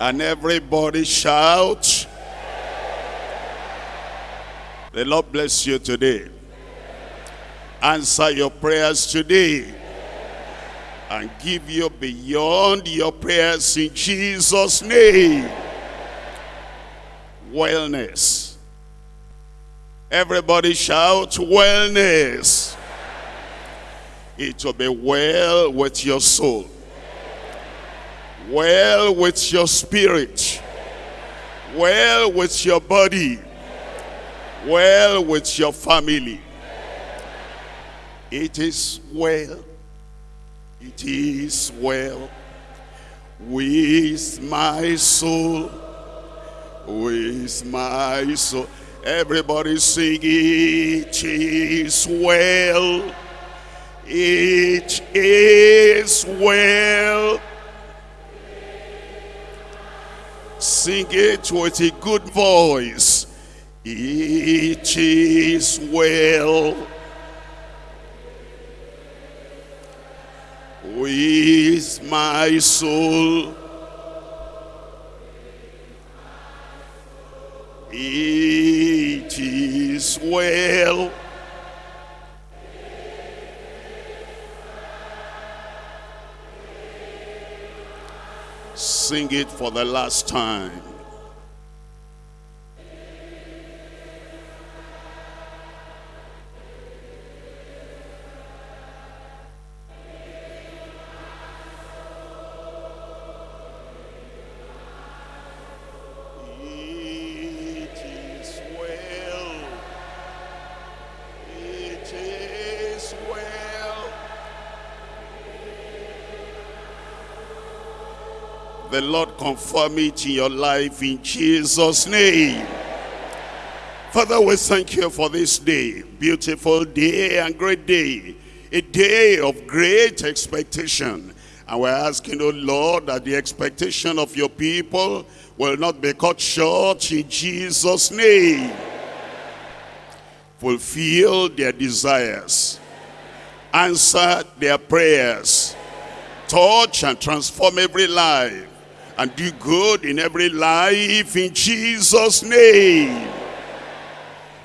And everybody shout. The Lord bless you today. Answer your prayers today. And give you beyond your prayers in Jesus' name. Wellness. Everybody shout wellness. It will be well with your soul. Well with your spirit. Well with your body. Well with your family. It is well. It is well with my soul. With my soul. Everybody sing it is well. It is well. Sing it with a good voice. It is well. With my soul. It is well. Sing it for the last time. The Lord confirm it in your life in Jesus' name. Father, we thank you for this day. Beautiful day and great day. A day of great expectation. And we're asking, oh Lord, that the expectation of your people will not be cut short in Jesus' name. Fulfill their desires. Answer their prayers. Touch and transform every life. And do good in every life in Jesus' name.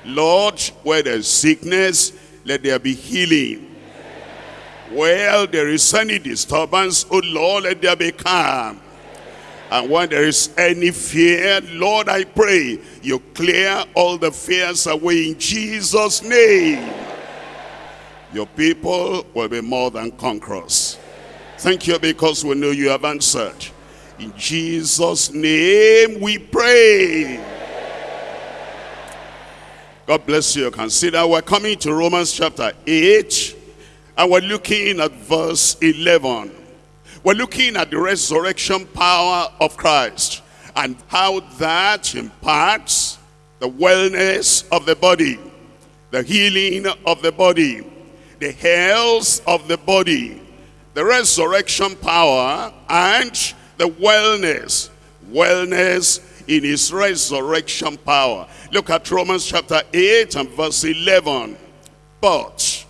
Lord, where there's sickness, let there be healing. Where there is any disturbance, oh Lord, let there be calm. And when there is any fear, Lord, I pray you clear all the fears away in Jesus' name. Your people will be more than conquerors. Thank you because we know you have answered. In Jesus' name we pray. God bless you. Consider we're coming to Romans chapter 8 and we're looking at verse 11. We're looking at the resurrection power of Christ and how that imparts the wellness of the body, the healing of the body, the health of the body, the resurrection power and the wellness, wellness in his resurrection power. Look at Romans chapter 8 and verse 11. But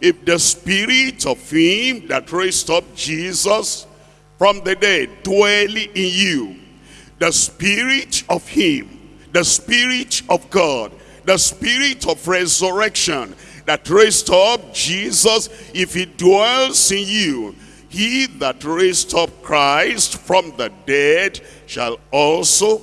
if the spirit of him that raised up Jesus from the dead dwell in you, the spirit of him, the spirit of God, the spirit of resurrection that raised up Jesus, if he dwells in you, he that raised up Christ from the dead shall also,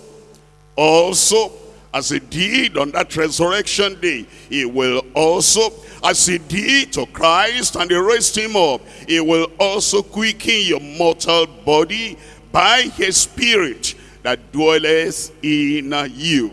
also, as he did on that resurrection day, he will also, as he did to Christ and he raised him up, he will also quicken your mortal body by his spirit that dwelleth in you.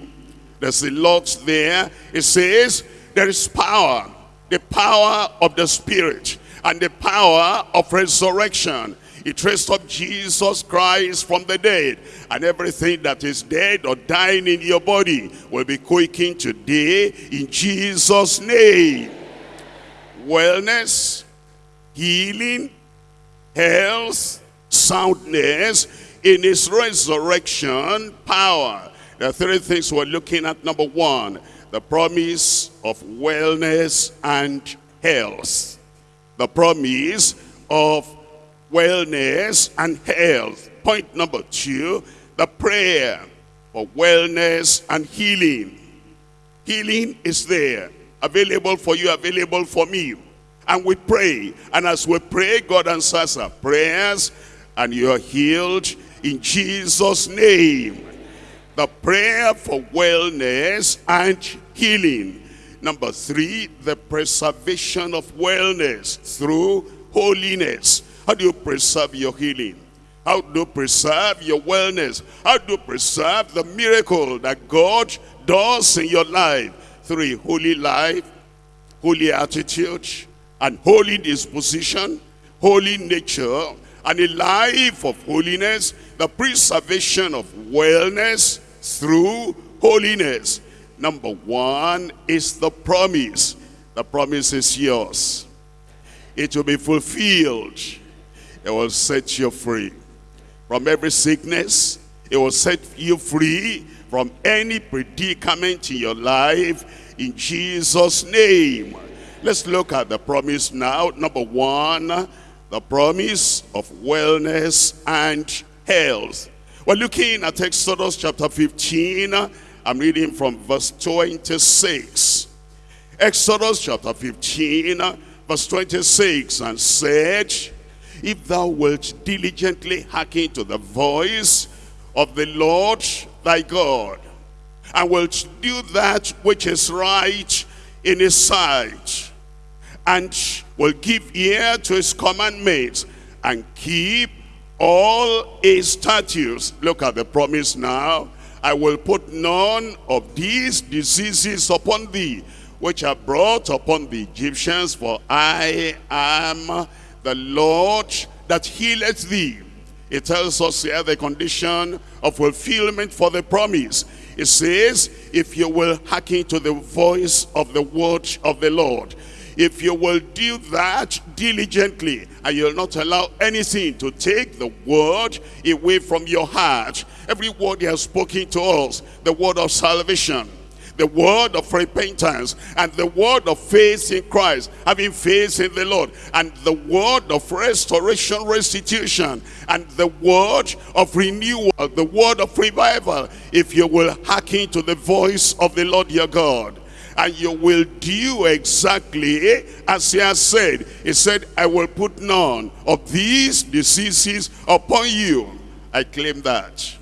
There's a lot there. It says there is power, the power of the spirit and the power of resurrection. It raised up Jesus Christ from the dead. And everything that is dead or dying in your body will be quaking today in Jesus' name. Wellness, healing, health, soundness in his resurrection power. Are three things we're looking at. Number one, the promise of wellness and health. The promise of wellness and health. Point number two, the prayer for wellness and healing. Healing is there, available for you, available for me. And we pray, and as we pray, God answers our prayers, and you are healed in Jesus' name. The prayer for wellness and healing. Number three, the preservation of wellness through holiness. How do you preserve your healing? How do you preserve your wellness? How do you preserve the miracle that God does in your life through a holy life, holy attitude, and holy disposition, holy nature, and a life of holiness, the preservation of wellness through holiness. Number one is the promise. The promise is yours. It will be fulfilled. It will set you free from every sickness. It will set you free from any predicament in your life in Jesus' name. Let's look at the promise now. Number one, the promise of wellness and health. We're looking at Exodus chapter 15. I'm reading from verse 26. Exodus chapter 15, verse 26, and said, If thou wilt diligently hearken to the voice of the Lord thy God, and wilt do that which is right in his sight, and will give ear to his commandments and keep all his statutes. Look at the promise now. I will put none of these diseases upon thee, which are brought upon the Egyptians, for I am the Lord that healeth thee. It tells us here the condition of fulfillment for the promise. It says, if you will hearken to the voice of the word of the Lord, if you will do that diligently and you'll not allow anything to take the word away from your heart, every word he has spoken to us, the word of salvation, the word of repentance and the word of faith in Christ, having faith in the Lord, and the word of restoration, restitution, and the word of renewal, the word of revival, if you will hearken to the voice of the Lord your God and you will do exactly eh, as he has said. He said, I will put none of these diseases upon you. I claim that.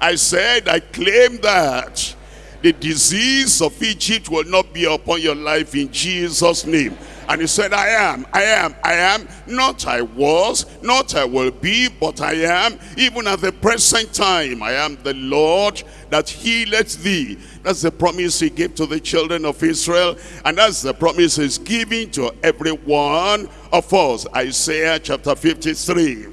I said, I claim that. The disease of Egypt will not be upon your life in Jesus' name. And he said, I am, I am, I am, not I was, not I will be, but I am, even at the present time, I am the Lord that healeth thee. That's the promise he gave to the children of Israel, and that's the promise he's giving to every one of us. Isaiah chapter 53.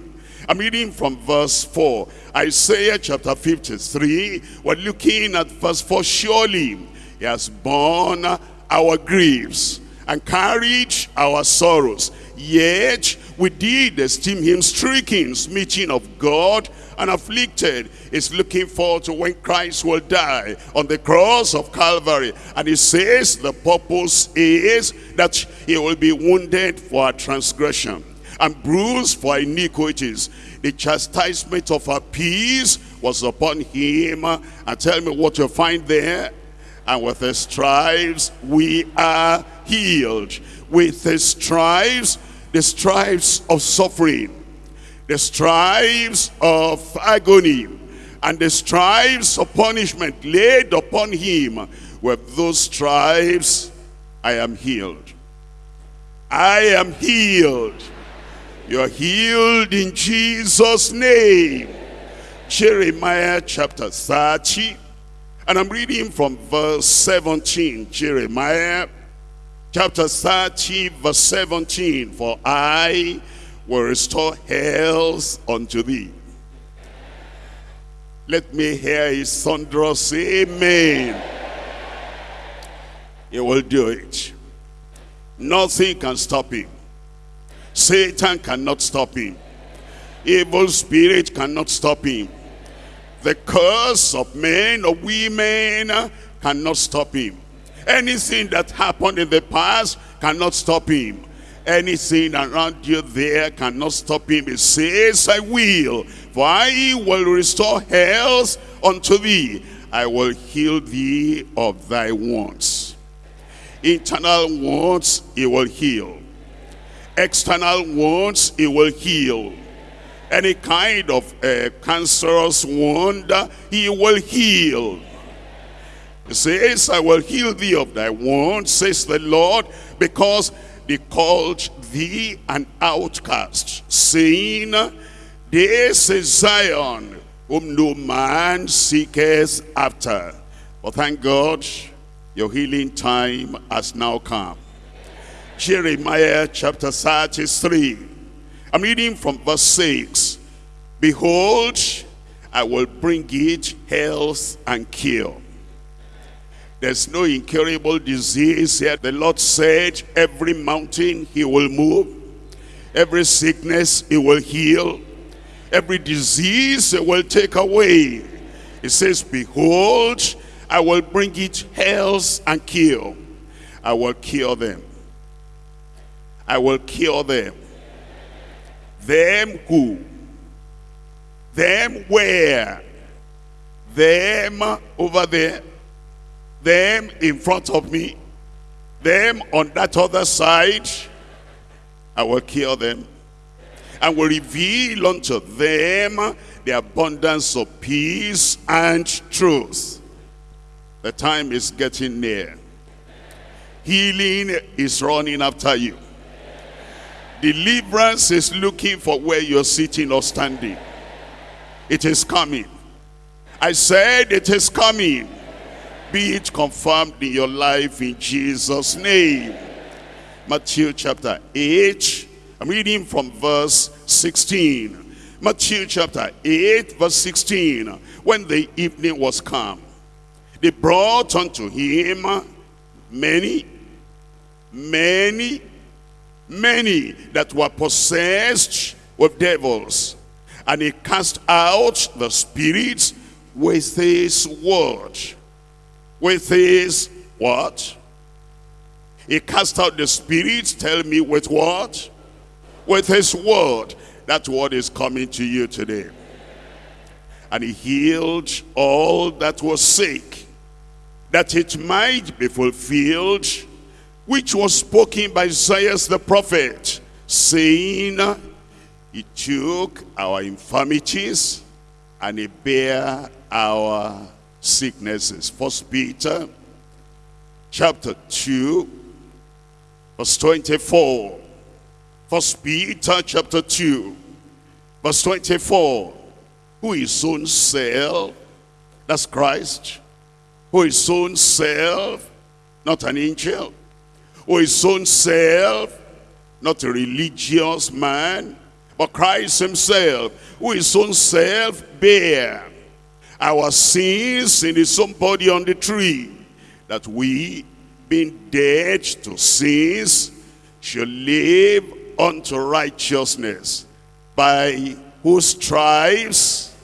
I'm reading from verse 4. Isaiah chapter 53, we're looking at verse 4. Surely he has borne our griefs and carried our sorrows. Yet we did esteem him stricken, smitten of God, and afflicted. Is looking forward to when Christ will die on the cross of Calvary. And he says the purpose is that he will be wounded for our transgression and bruised for iniquities. The chastisement of our peace was upon him. And tell me what you find there and with his stripes we are healed. With the stripes, the stripes of suffering, the stripes of agony, and the stripes of punishment laid upon him. With those stripes, I am healed. I am healed. You're healed in Jesus' name. Jeremiah chapter 30, and I'm reading from verse 17, Jeremiah chapter 30, verse 17. For I will restore health unto thee. Let me hear his thunderous amen. He will do it. Nothing can stop him. Satan cannot stop him. Evil spirit cannot stop him. The curse of men or women cannot stop him. Anything that happened in the past cannot stop him. Anything around you there cannot stop him. He says, I will, for I will restore health unto thee. I will heal thee of thy wounds. Internal wounds, he will heal. External wounds, he will heal. Any kind of uh, cancerous wound, he will heal. He says, I will heal thee of thy wounds, says the Lord, because they called thee an outcast, saying, This is Zion, whom no man seeketh after. But thank God, your healing time has now come. Jeremiah chapter 33. I'm reading from verse 6. Behold, I will bring it health and cure there's no incurable disease here. The Lord said every mountain he will move. Every sickness he will heal. Every disease he will take away. He says, behold, I will bring it health and cure. I will cure them. I will cure them. Them who? Them where? Them over there them in front of me, them on that other side, I will kill them and will reveal unto them the abundance of peace and truth. The time is getting near. Healing is running after you. Deliverance is looking for where you're sitting or standing. It is coming. I said it is coming be it confirmed in your life in Jesus' name. Matthew chapter 8, I'm reading from verse 16. Matthew chapter 8, verse 16. When the evening was come, they brought unto him many, many, many that were possessed with devils. And he cast out the spirits with his word with his what? He cast out the spirits, tell me with what? With his word. That word is coming to you today. And he healed all that was sick, that it might be fulfilled, which was spoken by Isaiah the prophet, saying, He took our infirmities and he bare our sicknesses. First Peter chapter 2 verse 24. First Peter chapter 2 verse 24. Who is own self, that's Christ, who is own self, not an angel, who is own self, not a religious man, but Christ himself, who is own self bear our sins in his own body on the tree, that we, being dead to sins, should live unto righteousness, by whose stripes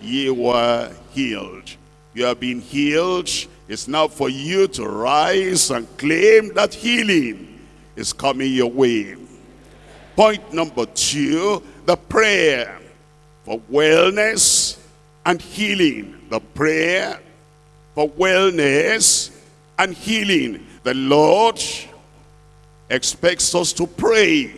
ye were healed. You have been healed. It's now for you to rise and claim that healing is coming your way. Point number two, the prayer for wellness and healing. The prayer for wellness and healing. The Lord expects us to pray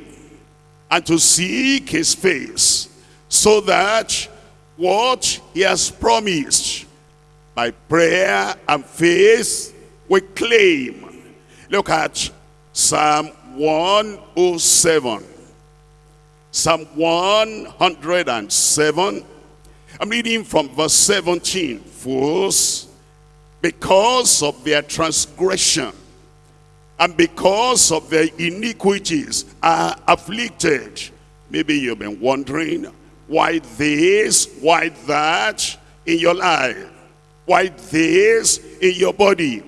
and to seek his face so that what he has promised by prayer and faith we claim. Look at Psalm 107. Psalm 107 I'm reading from verse 17. Fools, because of their transgression and because of their iniquities are afflicted. Maybe you've been wondering why this, why that in your life, why this in your body.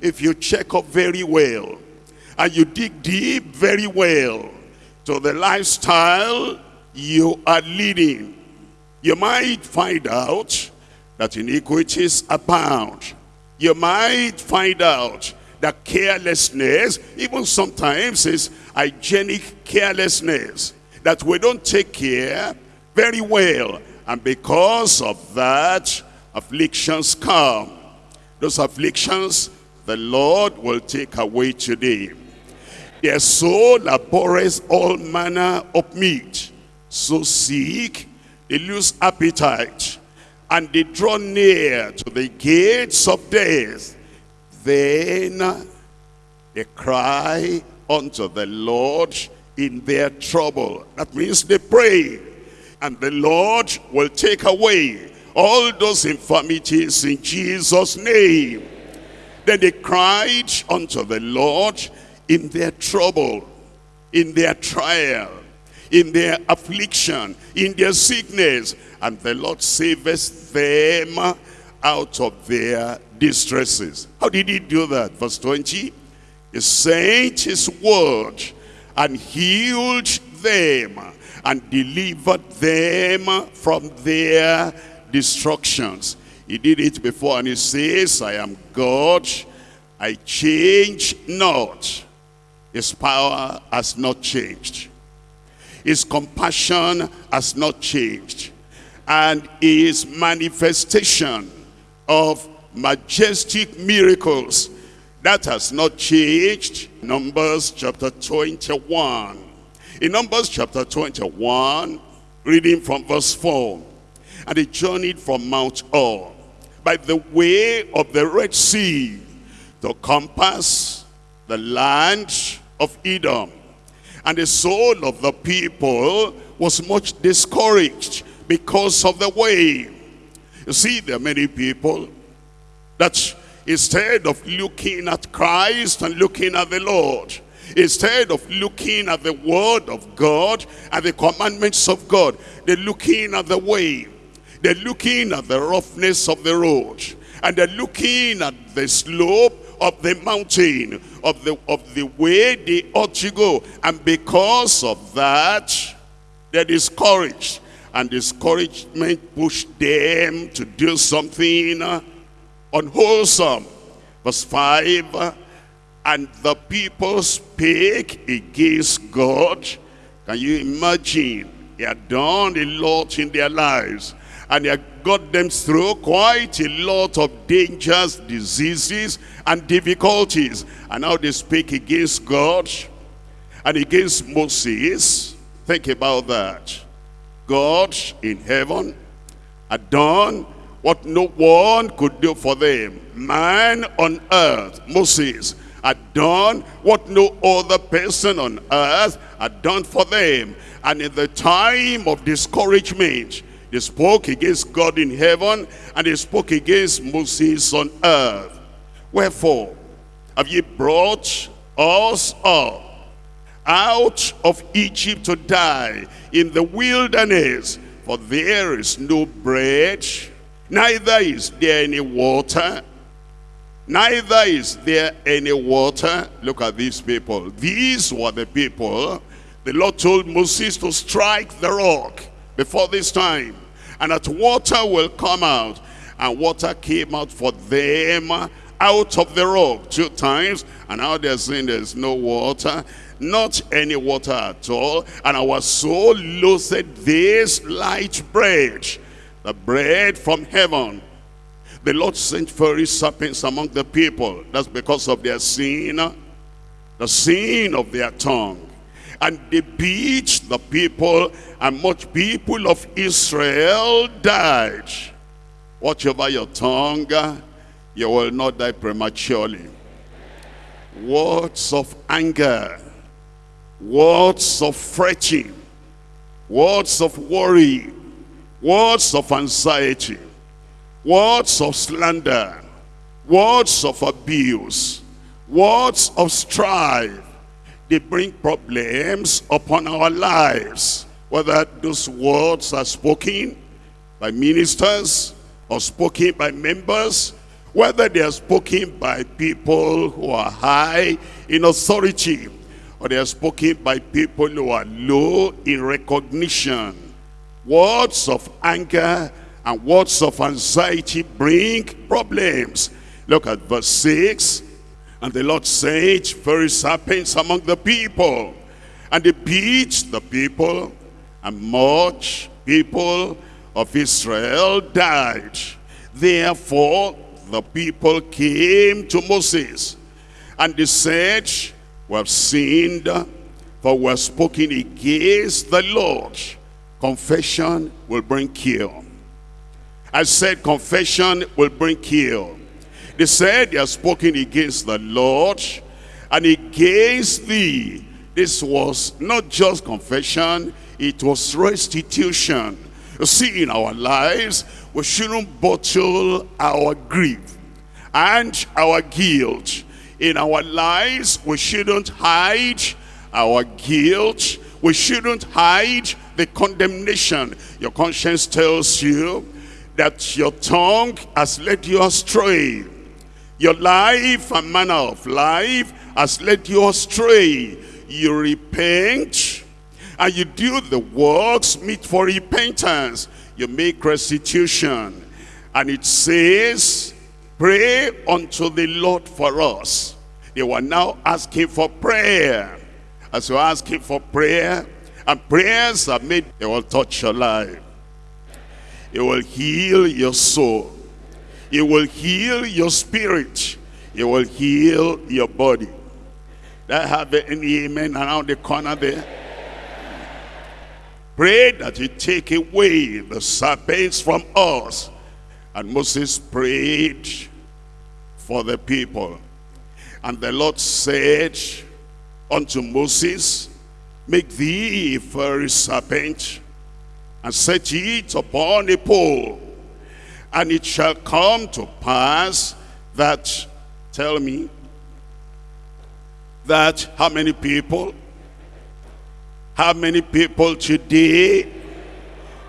If you check up very well and you dig deep very well to the lifestyle you are leading, you might find out that iniquities abound. You might find out that carelessness, even sometimes is hygienic carelessness, that we don't take care very well. And because of that, afflictions come. Those afflictions, the Lord will take away today. Their soul abhors all manner of meat. So sick, they lose appetite. And they draw near to the gates of death. Then they cry unto the Lord in their trouble. That means they pray. And the Lord will take away all those infirmities in Jesus' name. Then they cried unto the Lord in their trouble, in their trial, in their affliction, in their sickness. And the Lord saveth them out of their distresses. How did he do that? Verse 20. He sent his word and healed them and delivered them from their destructions. He did it before and he says, I am God, I change not. His power has not changed. His compassion has not changed. And his manifestation of majestic miracles, that has not changed. Numbers chapter 21. In Numbers chapter 21, reading from verse 4. And they journeyed from Mount Or by the way of the Red Sea to compass the land of Edom. And the soul of the people was much discouraged because of the way. You see, there are many people that instead of looking at Christ and looking at the Lord, instead of looking at the word of God and the commandments of God, they're looking at the way. They're looking at the roughness of the road. And they're looking at the slope of the mountain, of the, of the way they ought to go. And because of that, they're discouraged. And discouragement pushed them to do something unwholesome. Verse 5, and the people spake against God. Can you imagine? He had done a lot in their lives. And he had got them through quite a lot of dangers, diseases, and difficulties. And now they speak against God and against Moses. Think about that. God in heaven had done what no one could do for them. Man on earth, Moses, had done what no other person on earth had done for them. And in the time of discouragement, they spoke against God in heaven and they spoke against Moses on earth. Wherefore, have ye brought us up out of Egypt to die in the wilderness? For there is no bread, neither is there any water, neither is there any water. Look at these people. These were the people the Lord told Moses to strike the rock before this time. And that water will come out. And water came out for them out of the rock two times. And now they're saying there's no water. Not any water at all. And our soul loathed this light bread. The bread from heaven the Lord sent fiery serpents among the people. That's because of their sin, the sin of their tongue. And they beat the people, and much people of Israel died. Watch over your tongue, you will not die prematurely. Words of anger, words of fretting, words of worry, words of anxiety. Words of slander, words of abuse, words of strife, they bring problems upon our lives. Whether those words are spoken by ministers or spoken by members, whether they are spoken by people who are high in authority, or they are spoken by people who are low in recognition. Words of anger and words of anxiety bring problems. Look at verse 6. And the Lord said, very serpents among the people. And they beat the people, and much people of Israel died. Therefore, the people came to Moses, and they said, We have sinned, for we have spoken against the Lord. Confession will bring cure. I said confession will bring cure. They said they have spoken against the Lord and against thee. This was not just confession, it was restitution. You see, in our lives, we shouldn't bottle our grief and our guilt. In our lives, we shouldn't hide our guilt. We shouldn't hide the condemnation. Your conscience tells you that your tongue has led you astray. Your life and manner of life has led you astray. You repent and you do the works meet for repentance. You make restitution. And it says, pray unto the Lord for us. They were now asking for prayer. As you're asking for prayer, and prayers are made, they will touch your life. It will heal your soul. It will heal your spirit. It will heal your body. That have any amen around the corner there? Pray that you take away the serpents from us. And Moses prayed for the people. And the Lord said unto Moses, Make thee a fiery serpent and set it upon a pole. And it shall come to pass that, tell me, that how many people? How many people today?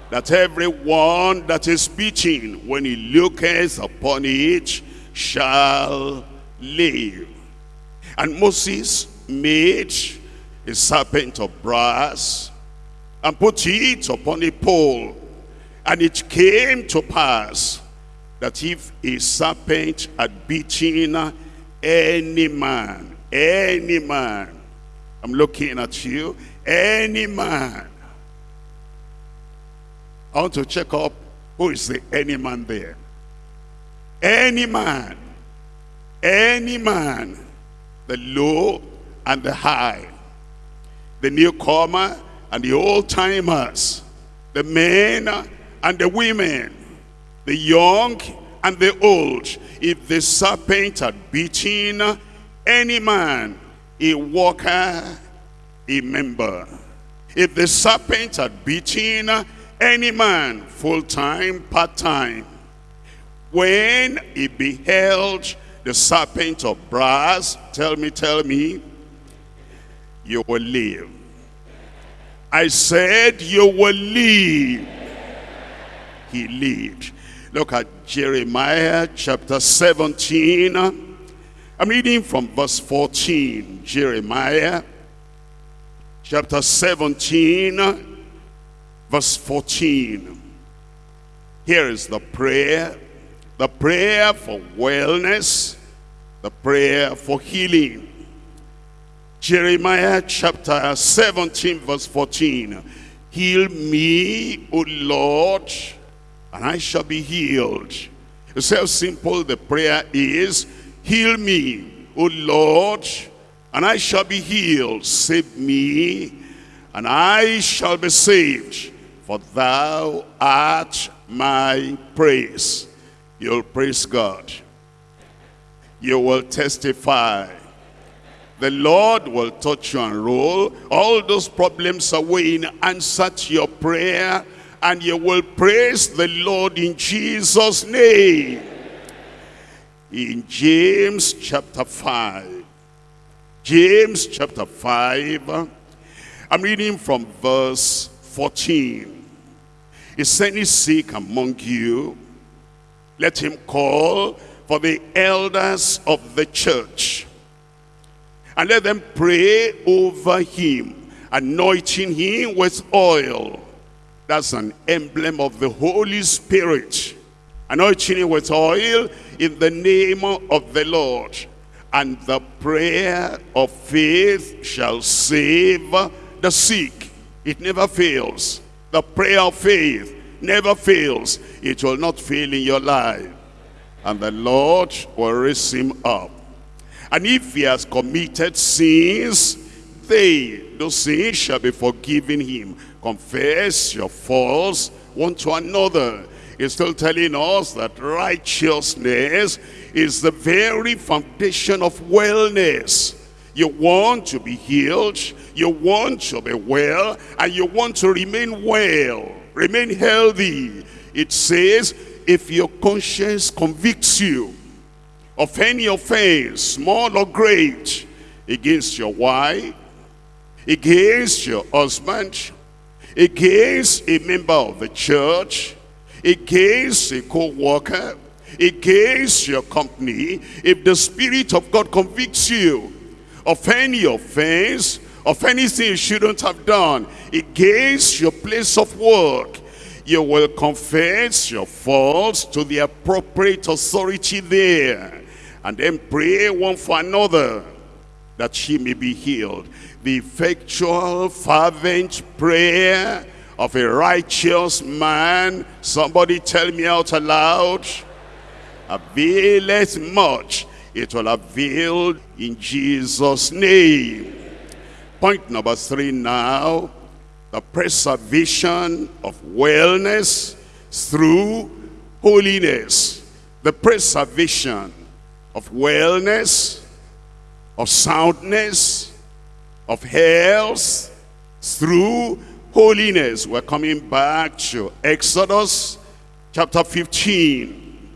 That everyone that is speaking, when he looketh upon it, shall live. And Moses made a serpent of brass and put it upon a pole. And it came to pass that if a serpent had beaten any man, any man, I'm looking at you, any man, I want to check up who is the any man there. Any man, any man, the low and the high, the newcomer and the old timers, the men and the women, the young and the old. If the serpent had beaten any man, a worker, a member. If the serpent had beaten any man, full-time, part-time, when he beheld the serpent of brass, tell me, tell me, you will live. I said you will live. He lived. Look at Jeremiah chapter 17. I'm reading from verse 14. Jeremiah chapter 17 verse 14. Here is the prayer. The prayer for wellness. The prayer for healing. Jeremiah chapter 17 verse 14. Heal me, O Lord, and I shall be healed. You see how simple the prayer is. Heal me, O Lord, and I shall be healed. Save me, and I shall be saved. For thou art my praise. You'll praise God. You will testify the Lord will touch you and roll all those problems away in answer to your prayer and you will praise the Lord in Jesus name. In James chapter 5 James chapter 5 I'm reading from verse 14 is any sick among you? Let him call for the elders of the church and let them pray over him, anointing him with oil. That's an emblem of the Holy Spirit. Anointing with oil in the name of the Lord. And the prayer of faith shall save the sick. It never fails. The prayer of faith never fails. It will not fail in your life. And the Lord will raise him up. And if he has committed sins, they, those sins shall be forgiven him. Confess your faults one to another. He's still telling us that righteousness is the very foundation of wellness. You want to be healed, you want to be well, and you want to remain well, remain healthy. It says, if your conscience convicts you of any offense, small or great, against your wife, against your husband, against a member of the church, against a co-worker, against your company, if the Spirit of God convicts you of any offense, of anything you shouldn't have done, against your place of work, you will confess your faults to the appropriate authority there, and then pray one for another, that she may be healed. The effectual, fervent prayer of a righteous man, somebody tell me out aloud, availeth much. It will avail in Jesus' name. Point number three now, the preservation of wellness through holiness. The preservation of wellness, of soundness, of health through holiness. We're coming back to Exodus chapter 15.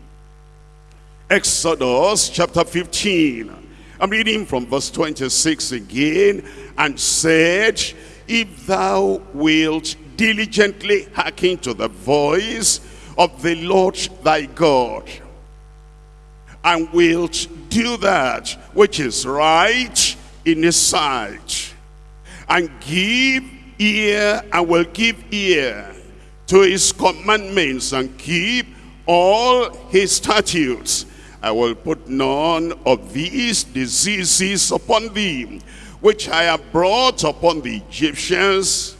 Exodus chapter 15. I'm reading from verse 26 again. And said, If thou wilt diligently hearken to the voice of the Lord thy God, and wilt do that which is right in his sight, and give ear, and will give ear to his commandments, and keep all his statutes, I will put none of these diseases upon thee, which I have brought upon the Egyptians,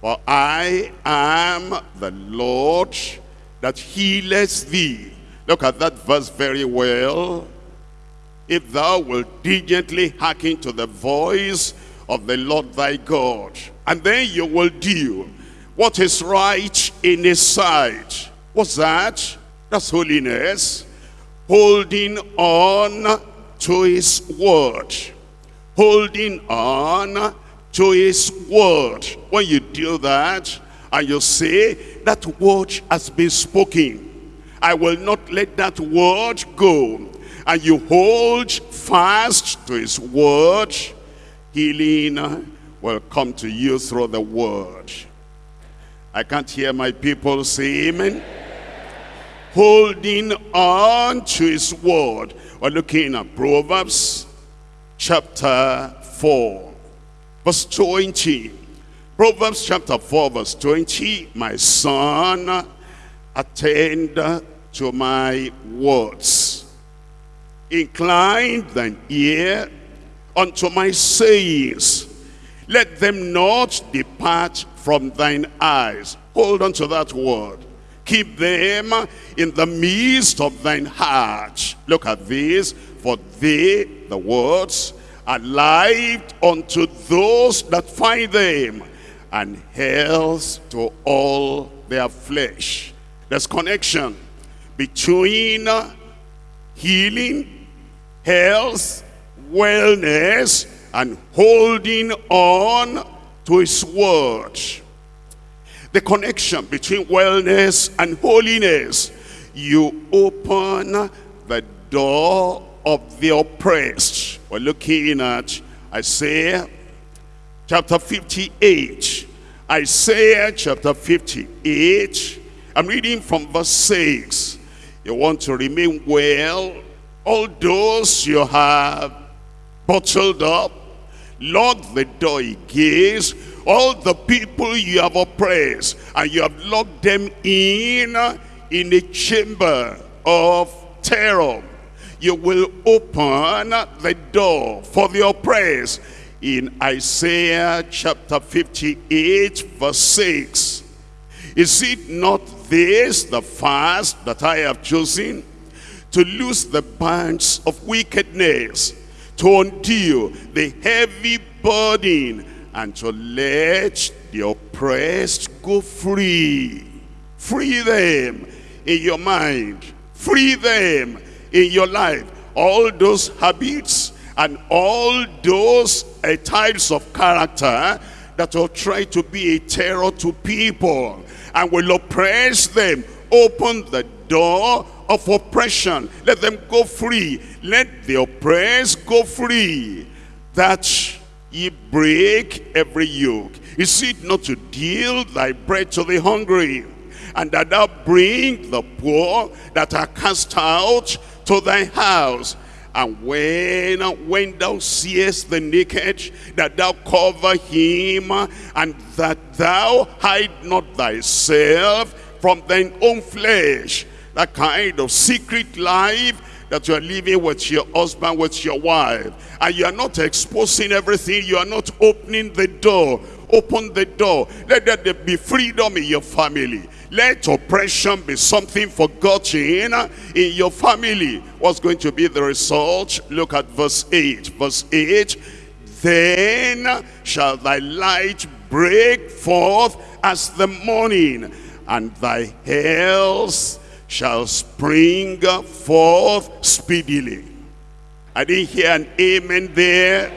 for I am the Lord that healeth thee. Look at that verse very well. If thou wilt diligently hearken to the voice of the Lord thy God, and then you will do what is right in his sight. What's that? That's holiness. Holding on to his word. Holding on to his word. When you do that, and you say, that word has been spoken. I will not let that word go. And you hold fast to his word, healing will come to you through the word. I can't hear my people say amen. Holding on to his word. We're looking at Proverbs chapter 4, verse 20. Proverbs chapter 4, verse 20. My son, attend to my words. Incline thine ear unto my sayings. Let them not depart from thine eyes. Hold on to that word. Keep them in the midst of thine heart. Look at this. For they, the words, are life unto those that find them, and health to all their flesh. There's connection between healing, health, wellness, and holding on to his word. The connection between wellness and holiness. You open the door of the oppressed. We're looking at Isaiah chapter 58. Isaiah chapter 58. I'm reading from verse 6. You want to remain well. All those you have bottled up, lock the door against all the people you have oppressed and you have locked them in in a chamber of terror you will open the door for the oppressed. In Isaiah chapter 58 verse 6. Is it not this the fast that I have chosen? To loose the bands of wickedness, to undo the heavy burden, and to let the oppressed go free. Free them in your mind. Free them in your life. All those habits and all those uh, types of character that will try to be a terror to people and will oppress them. Open the door of oppression. Let them go free. Let the oppressed go free. That ye break every yoke. Is it not to deal thy bread to the hungry? And that thou bring the poor that are cast out to thy house. And when, when thou seest the naked, that thou cover him, and that thou hide not thyself from thine own flesh. That kind of secret life that you are living with your husband, with your wife. And you are not exposing everything. You are not opening the door. Open the door. Let there be freedom in your family. Let oppression be something forgotten in your family. What's going to be the result? Look at verse 8. Verse 8. Then shall thy light break forth as the morning, and thy health shall spring forth speedily. I didn't hear an amen there.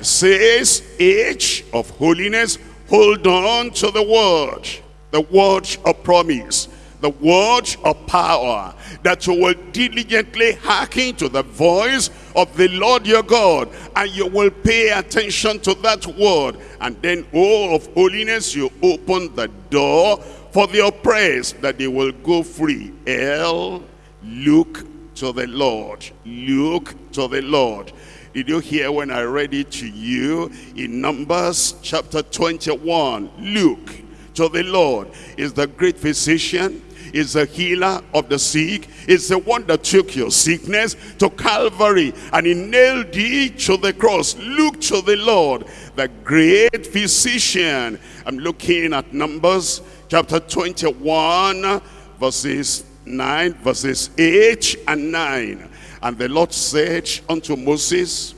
Says, age of holiness, hold on to the word the word of promise, the word of power, that you will diligently hearken to the voice of the Lord your God, and you will pay attention to that word. And then, oh, of holiness, you open the door for the oppressed, that they will go free. L, look to the Lord. Look to the Lord. Did you hear when I read it to you in Numbers chapter 21? Look to the Lord is the great physician, is the healer of the sick, is the one that took your sickness to Calvary and he nailed it to the cross. Look to the Lord, the great physician. I'm looking at Numbers chapter 21, verses 9, verses 8 and 9. And the Lord said unto Moses,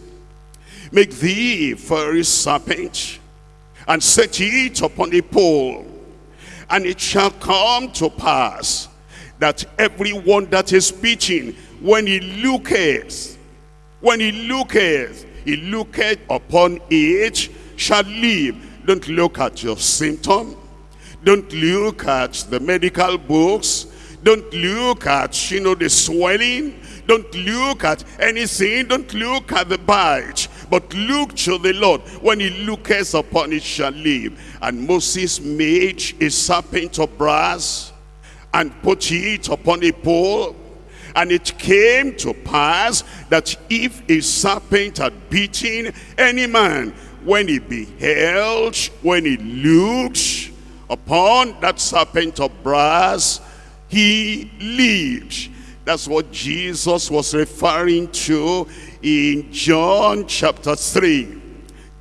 Make thee a serpent, and set it upon a pole. And it shall come to pass that everyone that is speaking, when he looketh, when he looketh, he looketh upon it, shall live. Don't look at your symptom. Don't look at the medical books. Don't look at, you know, the swelling. Don't look at anything. Don't look at the bite. But look to the Lord. When he looketh upon it shall live. And Moses made a serpent of brass and put it upon a pole. And it came to pass that if a serpent had beaten any man, when he beheld, when he looked upon that serpent of brass, he lived. That's what Jesus was referring to in John chapter 3.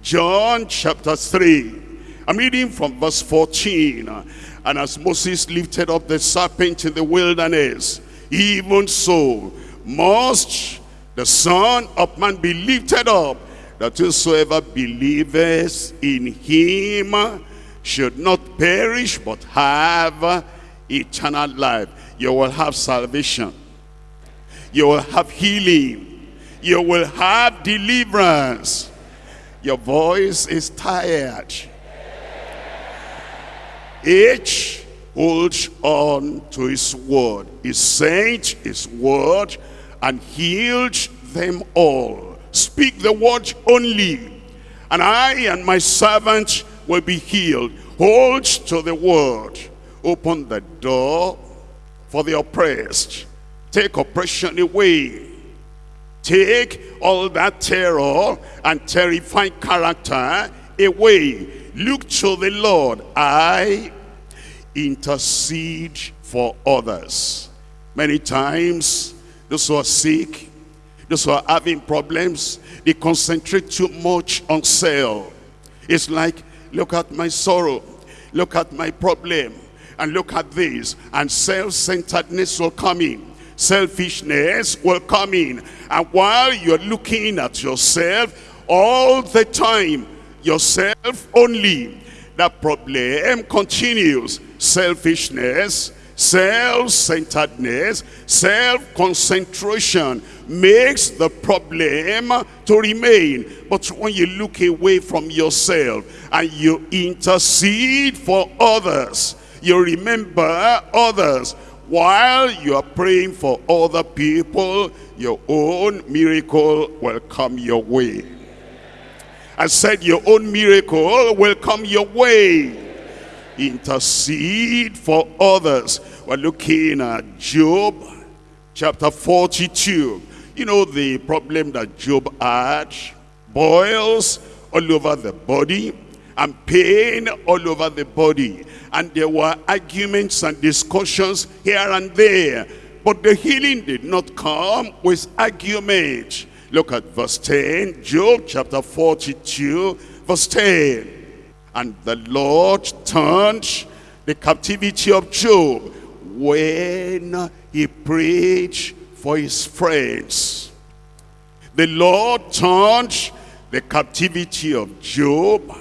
John chapter 3. I'm reading from verse 14. And as Moses lifted up the serpent in the wilderness, even so must the Son of Man be lifted up, that whosoever believeth in him should not perish, but have eternal life. You will have salvation. You will have healing you will have deliverance. Your voice is tired. Each holds on to his word. He sent his word and healed them all. Speak the word only, and I and my servant will be healed. Hold to the word. Open the door for the oppressed. Take oppression away Take all that terror and terrifying character away. Look to the Lord. I intercede for others. Many times those who are sick, those who are having problems, they concentrate too much on self. It's like, look at my sorrow, look at my problem, and look at this, and self-centeredness will come in. Selfishness will come in. And while you're looking at yourself all the time, yourself only, that problem continues. Selfishness, self-centeredness, self-concentration makes the problem to remain. But when you look away from yourself and you intercede for others, you remember others, while you are praying for other people, your own miracle will come your way. I said your own miracle will come your way. Intercede for others. We're looking at Job chapter 42. You know the problem that Job had? Boils all over the body and pain all over the body. And there were arguments and discussions here and there. But the healing did not come with argument. Look at verse 10, Job chapter 42, verse 10. And the Lord turned the captivity of Job when he prayed for his friends. The Lord turned the captivity of Job,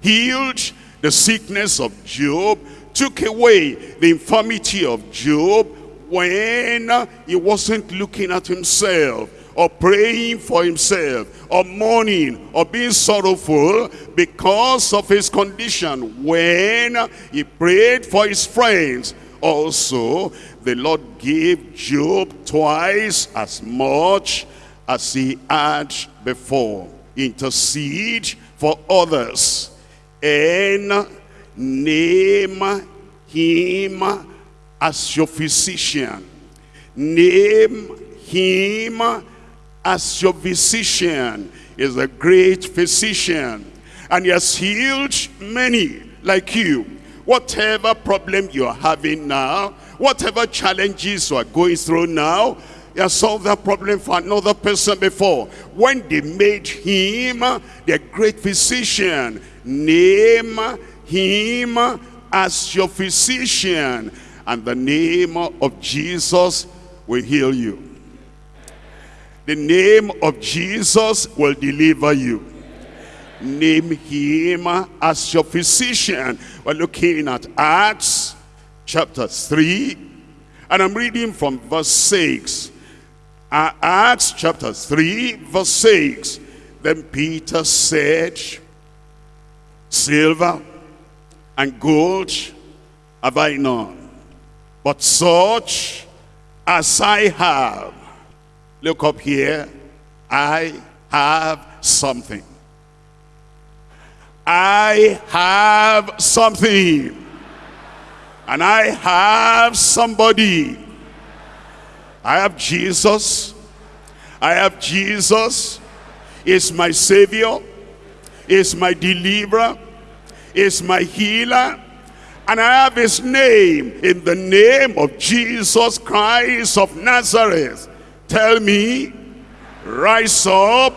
healed the sickness of Job, took away the infirmity of Job when he wasn't looking at himself or praying for himself or mourning or being sorrowful because of his condition when he prayed for his friends. Also the Lord gave Job twice as much as he had before. Intercede for others and name him as your physician. Name him as your physician is a great physician and he has healed many like you. Whatever problem you are having now whatever challenges you are going through now he has solved that problem for another person before. When they made him the great physician name him as your physician and the name of Jesus will heal you the name of Jesus will deliver you. Name him as your physician. We're looking at Acts chapter 3. And I'm reading from verse 6. Uh, Acts chapter 3 verse 6. Then Peter said, Silver and gold have I none, but such as I have Look up here. I have something. I have something. And I have somebody. I have Jesus. I have Jesus. Is my Savior. Is my deliverer. Is my healer. And I have his name in the name of Jesus Christ of Nazareth Tell me, rise up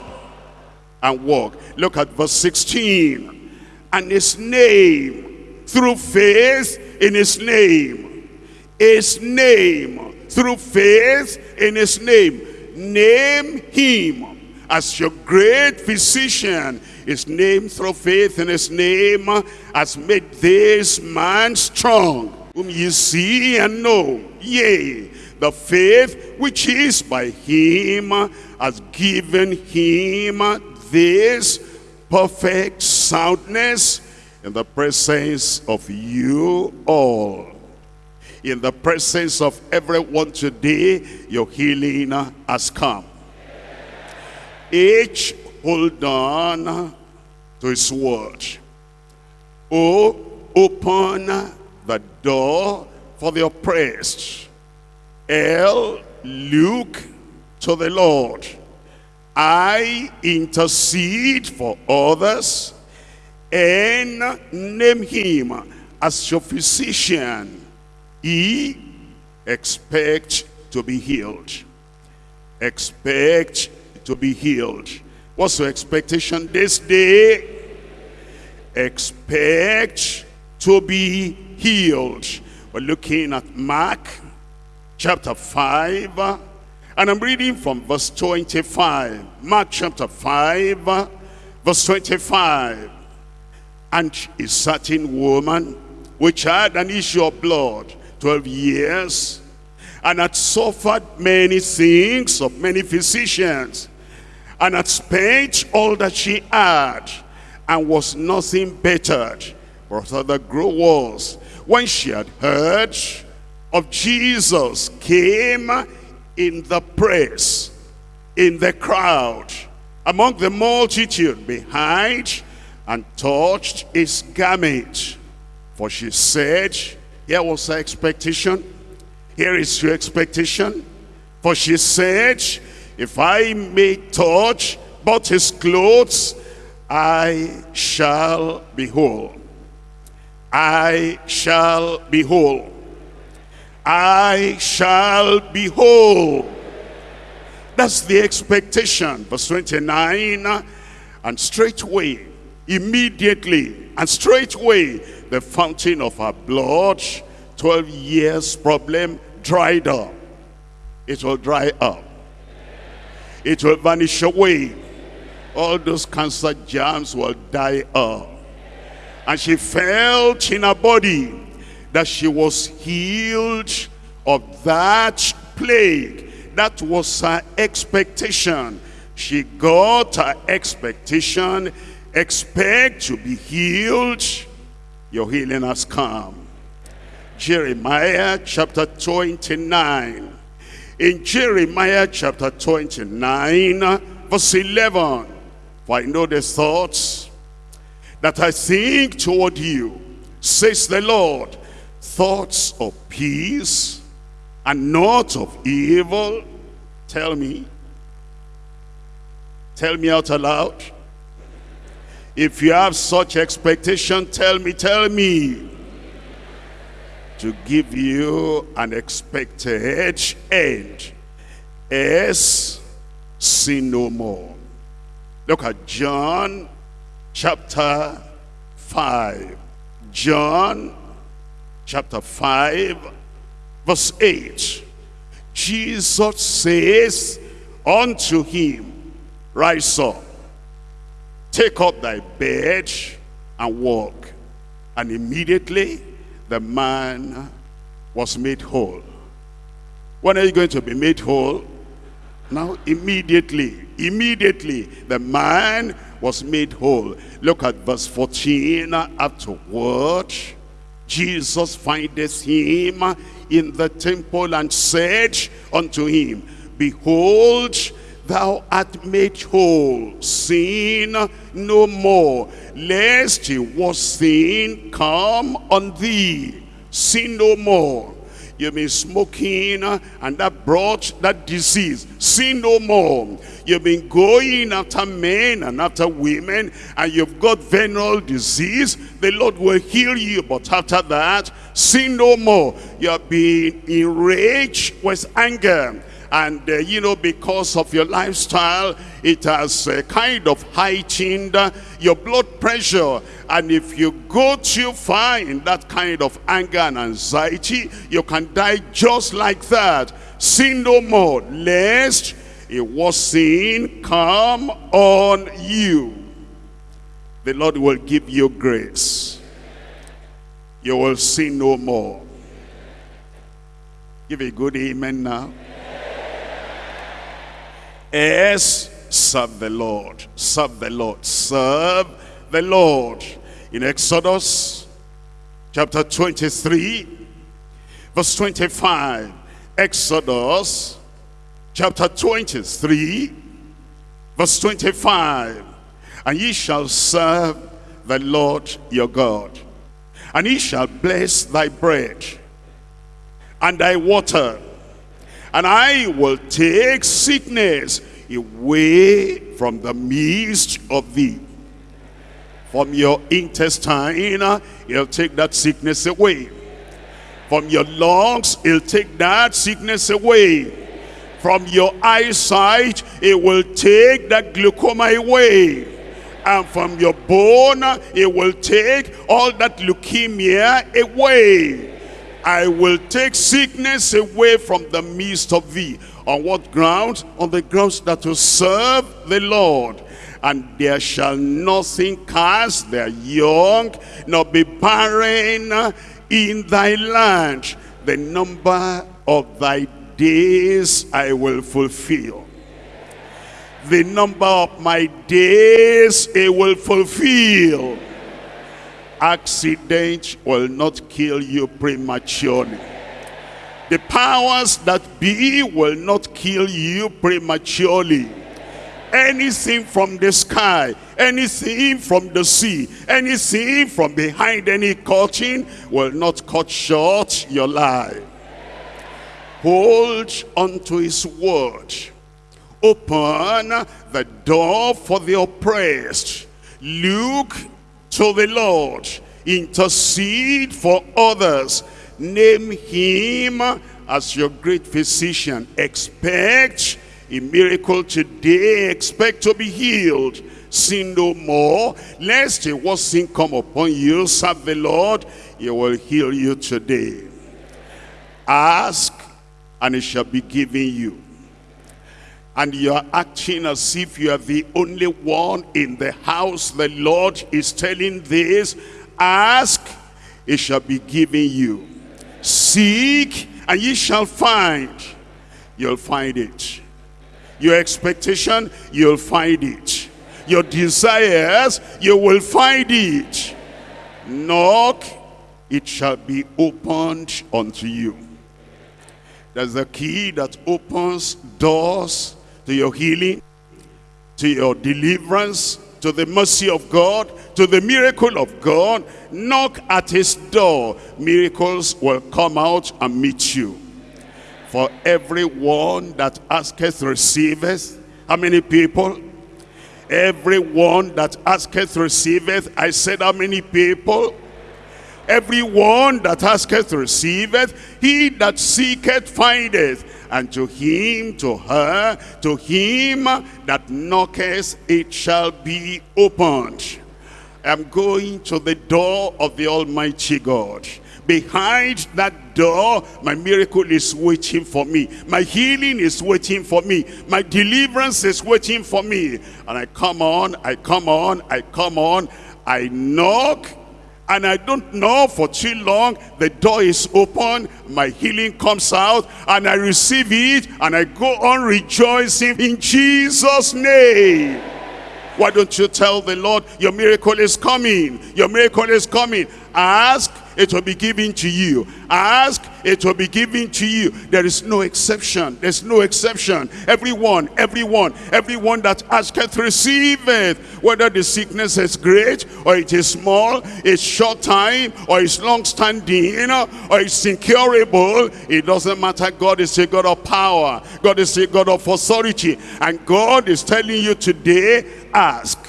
and walk. Look at verse 16. And his name, through faith in his name, his name, through faith in his name, name him as your great physician. His name through faith in his name has made this man strong, whom you see and know. Yea, the faith which is by him has given him this perfect soundness in the presence of you all. In the presence of everyone today, your healing has come. Each hold on to his word. Oh, open the door for the oppressed L, look to the Lord. I intercede for others and name him as your physician. E, expect to be healed. expect to be healed. What's your expectation this day? Expect to be healed. We're looking at Mark chapter 5, and I'm reading from verse 25. Mark chapter 5, verse 25. And a certain woman, which had an issue of blood, 12 years, and had suffered many things of many physicians, and had spent all that she had, and was nothing bettered, but other grow was, when she had heard of Jesus, came in the press, in the crowd, among the multitude behind, and touched his garment. For she said, here was her expectation, here is your expectation. For she said, if I may touch but his clothes, I shall be whole. I shall be whole. I shall be whole. That's the expectation. Verse 29, and straightway, immediately, and straightway, the fountain of her blood, 12 years problem, dried up. It will dry up. It will vanish away. All those cancer germs will die up. And she felt in her body that she was healed of that plague. That was her expectation. She got her expectation. Expect to be healed. Your healing has come. Jeremiah chapter 29. In Jeremiah chapter 29, verse 11, For I know the thoughts that I think toward you, says the Lord, thoughts of peace and not of evil. Tell me. Tell me out aloud. If you have such expectation, tell me, tell me to give you an expected end. S, sin no more. Look at John chapter 5. John chapter 5, verse 8. Jesus says unto him, Rise up, take up thy bed and walk. And immediately the man was made whole. When are you going to be made whole? Now, immediately, immediately, the man was made whole. Look at verse 14. Afterward, Jesus findeth him in the temple and said unto him, Behold, thou art made whole, sin no more, lest he was sin come on thee. Sin no more. You've been smoking uh, and that brought that disease. Sin no more. You've been going after men and after women and you've got venereal disease. The Lord will heal you. But after that, sin no more. You have been enraged with anger and uh, you know because of your lifestyle it has uh, kind of heightened uh, your blood pressure. And if you go too far in that kind of anger and anxiety you can die just like that. Sin no more lest it was sin come on you. The lord will give you grace. You will sin no more. Give a good amen now is serve the Lord. Serve the Lord. Serve the Lord. In Exodus chapter 23, verse 25. Exodus chapter 23, verse 25. And ye shall serve the Lord your God. And he shall bless thy bread and thy water and I will take sickness away from the midst of thee. From your intestine, he'll take that sickness away. From your lungs, he'll take that sickness away. From your eyesight, it will take that glaucoma away. And from your bone, it will take all that leukemia away. I will take sickness away from the midst of thee. On what ground? On the grounds that will serve the Lord. And there shall nothing cast their young, nor be barren in thy land. The number of thy days I will fulfill. The number of my days it will fulfill. Accident will not kill you prematurely. The powers that be will not kill you prematurely. Anything from the sky, anything from the sea, anything from behind any curtain will not cut short your life. Hold unto his word. Open the door for the oppressed. Look to the Lord. Intercede for others. Name him as your great physician. Expect a miracle today. Expect to be healed. Sin no more. Lest a worse sin come upon you. Serve the Lord. He will heal you today. Ask and it shall be given you. And you are acting as if you are the only one in the house. The Lord is telling this. Ask, it shall be given you. Seek, and ye shall find. You'll find it. Your expectation, you'll find it. Your desires, you will find it. Knock, it shall be opened unto you. There's a key that opens doors to your healing, to your deliverance, to the mercy of God, to the miracle of God. Knock at his door. Miracles will come out and meet you. For everyone that asketh receiveth. How many people? Everyone that asketh receiveth. I said how many people? Everyone that asketh receiveth. He that seeketh findeth and to him, to her, to him that knocketh, it shall be opened. I'm going to the door of the Almighty God. Behind that door, my miracle is waiting for me. My healing is waiting for me. My deliverance is waiting for me. And I come on, I come on, I come on. I knock and I don't know for too long the door is open my healing comes out and I receive it and I go on rejoicing in Jesus name. Why don't you tell the Lord your miracle is coming your miracle is coming. Ask it will be given to you. Ask, it will be given to you. There is no exception. There's no exception. Everyone, everyone, everyone that asketh receiveth. Whether the sickness is great or it is small, it's short time or it's long standing or it's incurable. It doesn't matter. God is a God of power. God is a God of authority. And God is telling you today, ask,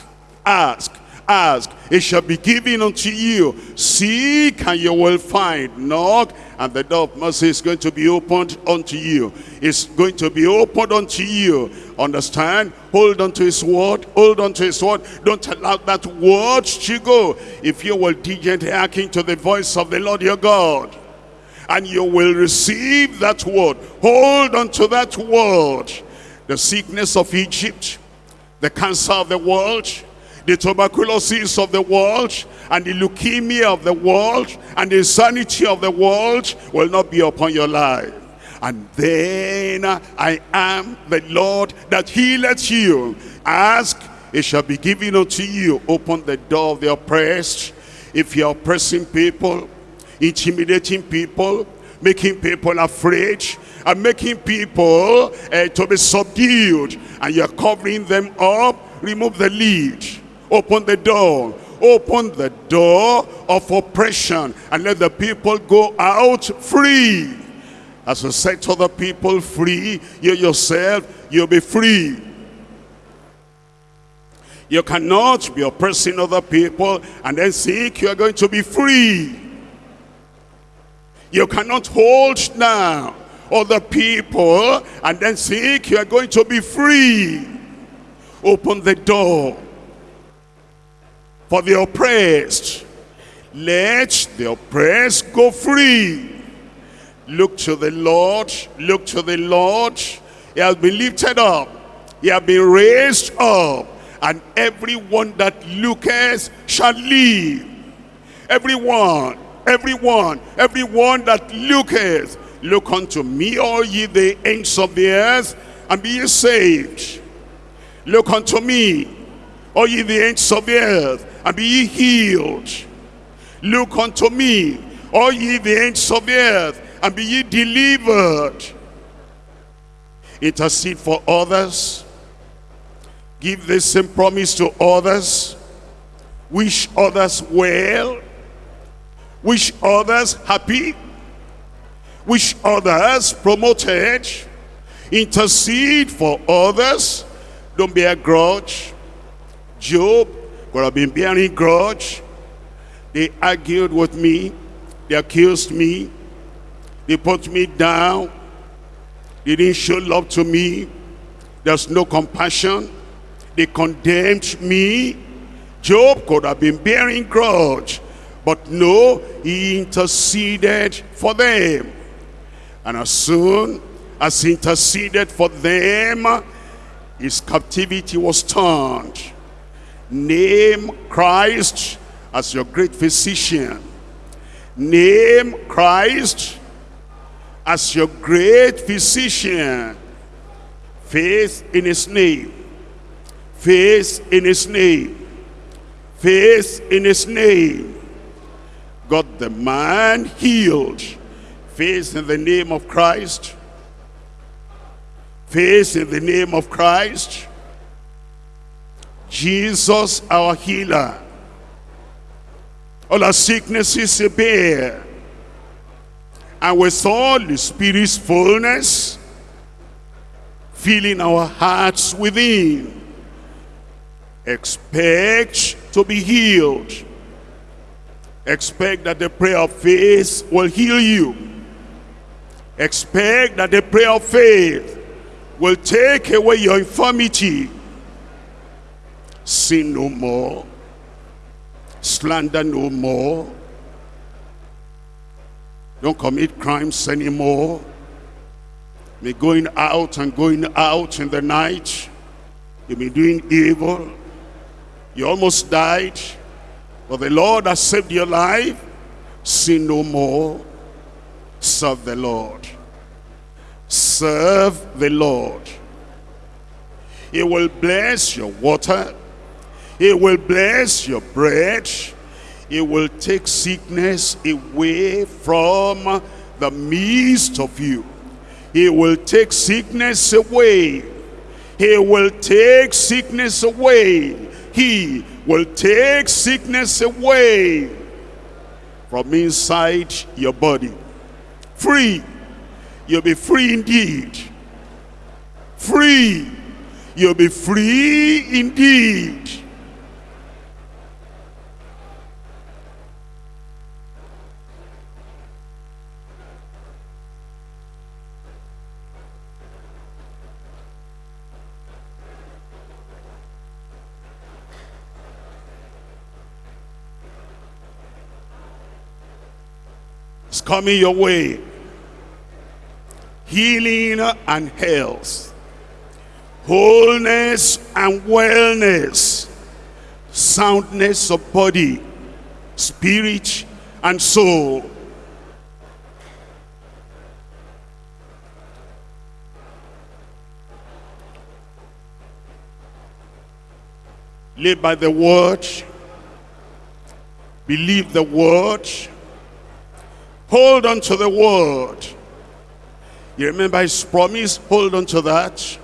ask, ask, it shall be given unto you. Seek, and you will find. Knock, and the door of mercy is going to be opened unto you. It's going to be opened unto you. Understand? Hold on to his word. Hold on to his word. Don't allow that word to go. If you will diligently hearken to the voice of the Lord your God, and you will receive that word. Hold on to that word. The sickness of Egypt, the cancer of the world, the tuberculosis of the world and the leukemia of the world and the insanity of the world will not be upon your life. And then I am the Lord that healeth you. Ask, it shall be given unto you. Open the door of the oppressed. If you're oppressing people, intimidating people, making people afraid, and making people uh, to be subdued, and you're covering them up, remove the lead Open the door. Open the door of oppression and let the people go out free. As you set other people free, you yourself, you'll be free. You cannot be oppressing other people and then think you are going to be free. You cannot hold now other people and then think you are going to be free. Open the door for the oppressed. Let the oppressed go free. Look to the Lord, look to the Lord. He has been lifted up. He has been raised up. And everyone that looketh shall live. Everyone, everyone, everyone that looketh, look unto me, all ye the ends of the earth, and be ye saved. Look unto me, all ye the ends of the earth, and be ye healed. Look unto me, all ye the ends of the earth, and be ye delivered. Intercede for others. Give the same promise to others. Wish others well. Wish others happy. Wish others promoted. Intercede for others. Don't be a grudge. Job could have been bearing grudge. They argued with me. They accused me. They put me down. They didn't show love to me. There's no compassion. They condemned me. Job could have been bearing grudge. But no, he interceded for them. And as soon as he interceded for them, his captivity was turned. Name Christ as your great physician. Name Christ as your great physician. Faith in his name. Faith in his name. Faith in his name. Got the man healed. Faith in the name of Christ. Faith in the name of Christ. Jesus our healer. All our sicknesses he bear. And with all the Spirit's fullness, filling our hearts within. Expect to be healed. Expect that the prayer of faith will heal you. Expect that the prayer of faith will take away your infirmity. Sin no more. Slander no more. Don't commit crimes anymore. Be going out and going out in the night. You've been doing evil. You almost died. But the Lord has saved your life. Sin no more. Serve the Lord. Serve the Lord. He will bless your water. He will bless your bread. He will take sickness away from the midst of you. He will take sickness away. He will take sickness away. He will take sickness away from inside your body. Free you'll be free indeed. Free. You'll be free indeed. Coming your way. Healing and health, wholeness and wellness, soundness of body, spirit and soul. Live by the word, believe the word, hold on to the word, you remember his promise? Hold on to that.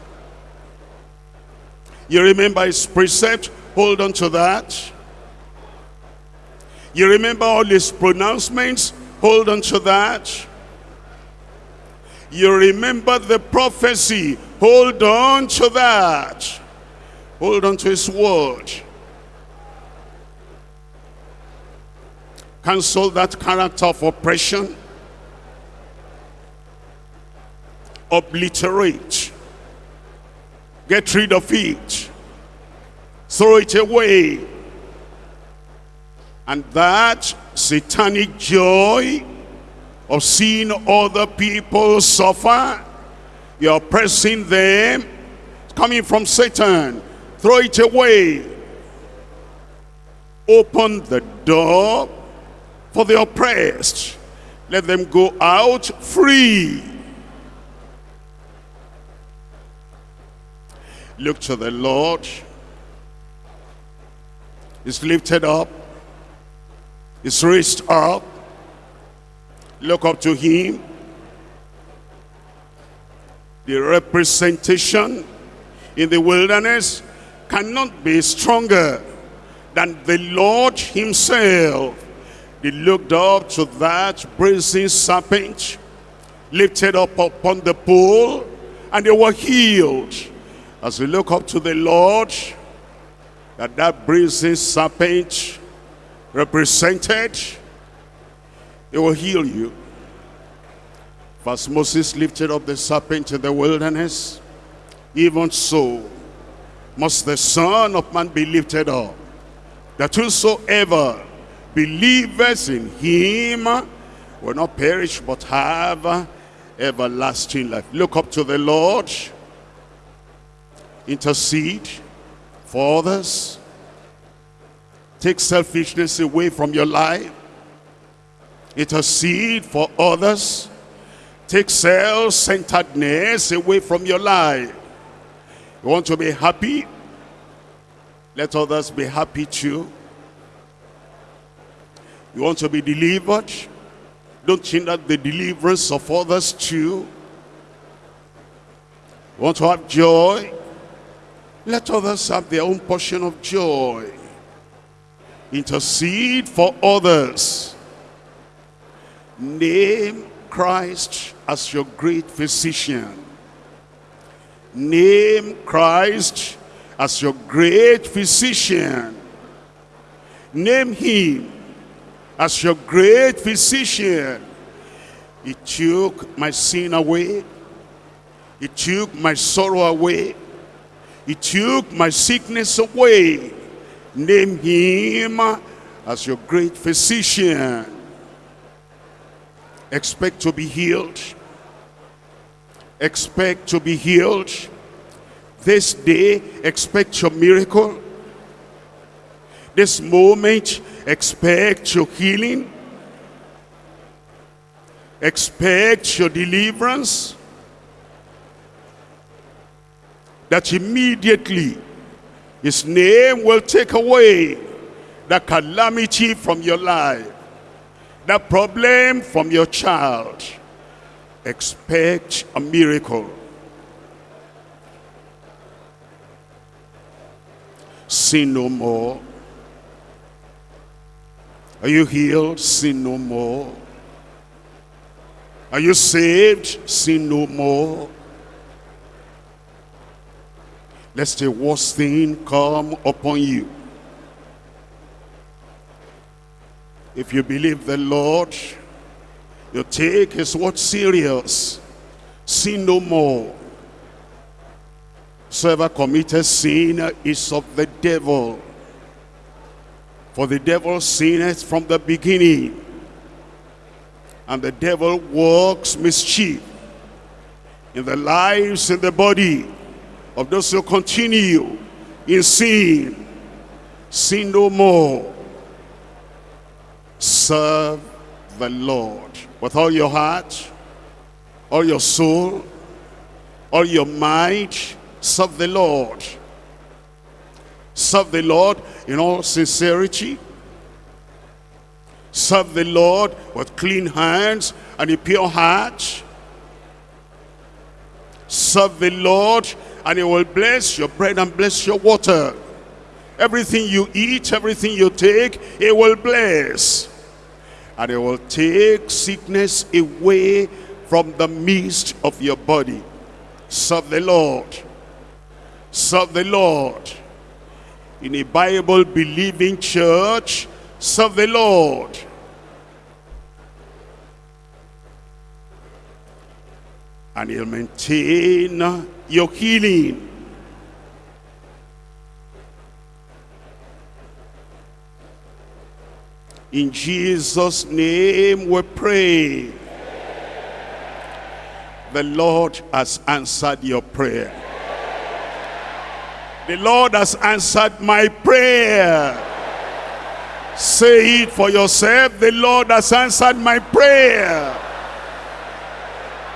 You remember his precept? Hold on to that. You remember all his pronouncements? Hold on to that. You remember the prophecy? Hold on to that. Hold on to his word. Cancel that character of oppression obliterate. Get rid of it. Throw it away. And that satanic joy of seeing other people suffer, you're oppressing them, it's coming from Satan. Throw it away. Open the door for the oppressed. Let them go out free. Look to the Lord. He's lifted up. He's raised up. Look up to him. The representation in the wilderness cannot be stronger than the Lord himself. They looked up to that brazen serpent lifted up upon the pole and they were healed. As we look up to the Lord, that that brazen serpent represented, it will heal you. As Moses lifted up the serpent in the wilderness, even so must the Son of Man be lifted up, that whosoever believers in him will not perish but have everlasting life. Look up to the Lord, intercede for others, take selfishness away from your life, intercede for others, take self-centeredness away from your life. You want to be happy? Let others be happy too. You want to be delivered? Don't hinder the deliverance of others too. Want to have joy? Let others have their own portion of joy. Intercede for others. Name Christ as your great physician. Name Christ as your great physician. Name him as your great physician. He took my sin away. He took my sorrow away. He took my sickness away. Name him as your great physician. Expect to be healed. Expect to be healed. This day, expect your miracle. This moment, expect your healing. Expect your deliverance. That immediately his name will take away the calamity from your life. The problem from your child. Expect a miracle. Sin no more. Are you healed? Sin no more. Are you saved? Sin no more. Lest the worst thing come upon you. If you believe the Lord, you take his word serious. Sin no more. Whoever committed sin is of the devil. For the devil sinneth from the beginning. And the devil works mischief in the lives and the body of those who continue in sin. Sin no more. Serve the Lord with all your heart, all your soul, all your might. Serve the Lord. Serve the Lord in all sincerity. Serve the Lord with clean hands and a pure heart. Serve the Lord and he will bless your bread and bless your water. Everything you eat, everything you take, he will bless. And he will take sickness away from the midst of your body. Serve the Lord. Serve the Lord in a Bible believing church, serve the Lord. and he'll maintain your healing. In Jesus' name we pray. The Lord has answered your prayer. The Lord has answered my prayer. Say it for yourself. The Lord has answered my prayer.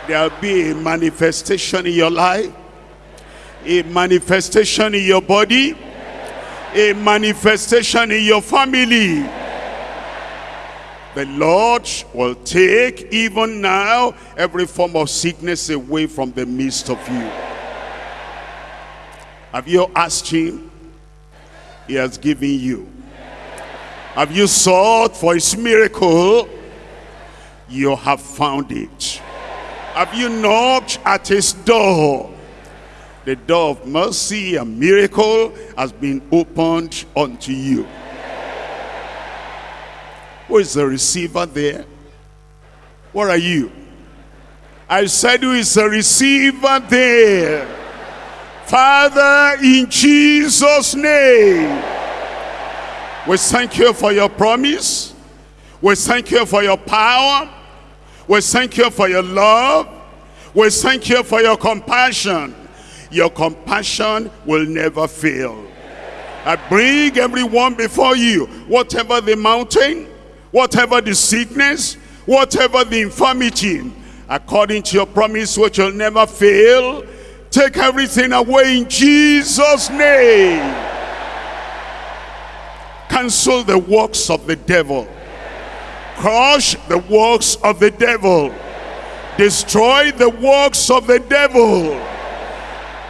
There'll be a manifestation in your life. A manifestation in your body. A manifestation in your family. The Lord will take even now every form of sickness away from the midst of you. Have you asked him? He has given you. Have you sought for his miracle? You have found it. Have you knocked at his door? The door of mercy and miracle has been opened unto you. Who is the receiver there? What are you? I said, who is the receiver there? Father, in Jesus' name, we thank you for your promise. We thank you for your power. We thank you for your love. We thank you for your compassion. Your compassion will never fail. I bring everyone before you, whatever the mountain, whatever the sickness, whatever the infirmity, according to your promise which will never fail, take everything away in Jesus' name. Cancel the works of the devil. Crush the works of the devil. Destroy the works of the devil.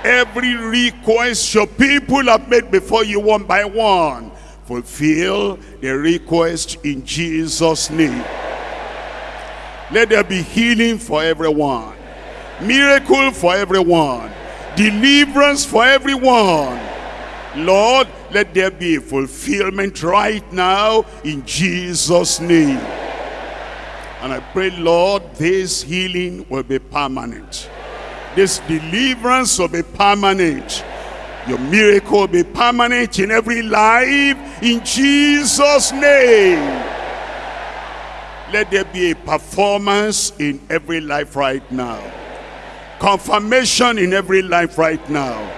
Every request your people have made before you one by one fulfill the request in Jesus name let there be healing for everyone miracle for everyone. Deliverance for everyone. Lord let there be a fulfillment right now in jesus name. And i pray lord this healing will be permanent. This deliverance will be permanent. Your miracle will be permanent in every life in Jesus' name. Let there be a performance in every life right now. Confirmation in every life right now.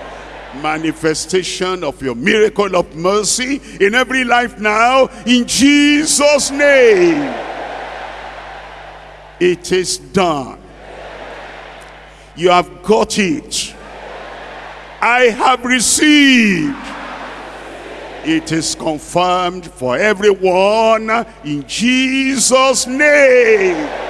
Manifestation of your miracle of mercy in every life now in Jesus' name. It is done. You have got it I have received. It is confirmed for everyone in Jesus' name.